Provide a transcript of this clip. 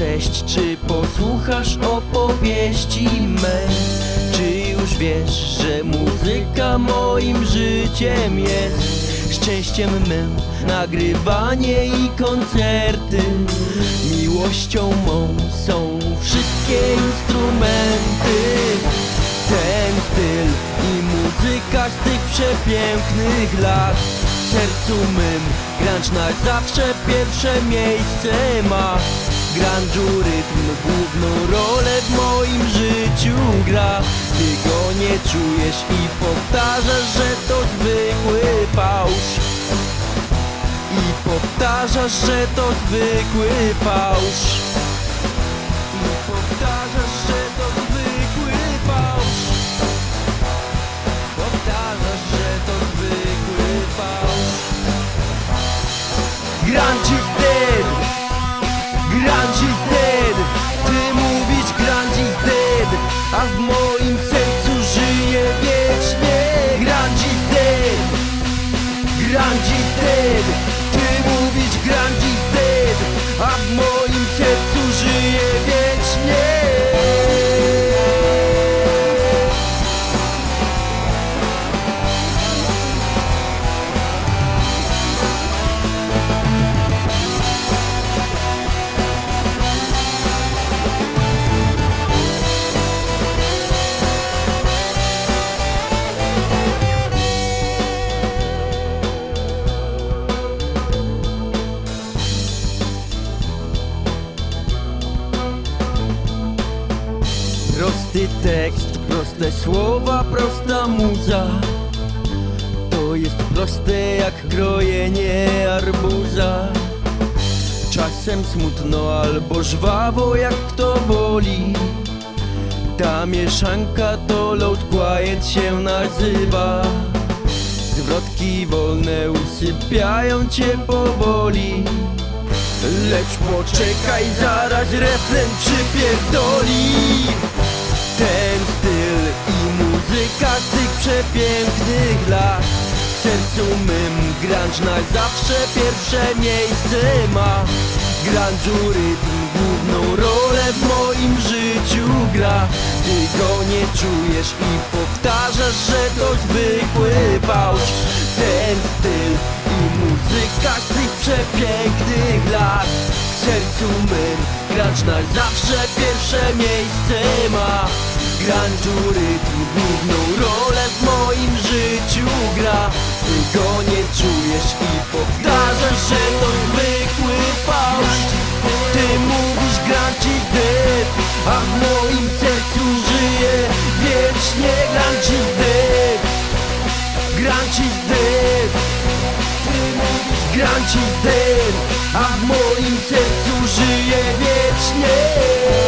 Cześć, czy posłuchasz opowieści mej? Czy już wiesz, że muzyka moim życiem jest? Szczęściem mym nagrywanie i koncerty Miłością mą są wszystkie instrumenty Ten styl i muzyka z tych przepięknych lat W sercu mym grunge na zawsze pierwsze miejsce ma Grunge'u rytm główną rolę w moim życiu gra. Ty go nie czujesz i powtarzasz, że to zwykły fałsz. I powtarzasz, że to zwykły fałsz. I powtarzasz, że to zwykły fałsz. Powtarzasz, że to zwykły fałsz. Grunge Prosty tekst, proste słowa, prosta muza. To jest proste jak krojenie arbuza. Czasem smutno albo żwawo jak kto boli. Ta mieszanka to load quiet się nazywa. Zwrotki wolne usypiają cię powoli. Lecz poczekaj, zaraz refren przypierdoli Ten styl i muzyka z tych przepięknych lat. W sercu mym grunge zawsze pierwsze miejsce ma. Grunge'u rytm główną rolę w moim życiu gra. Ty go nie czujesz i powtarzasz, że to zwykły fałsz. Ten styl i muzyka z tych przepięknych lat. W sercu mym grunge na zawsze pierwsze miejsce ma Grunge'u rytm główną rolę w moim życiu gra. Ty go nie czujesz i powtarzasz, że to zwykły fałsz. Ty mówisz grunge is dead, a w moim sercu żyje wiecznie grunge is dead Grunge is dead Ty mówisz grunge is dead A w moim sercu żyje wiecznie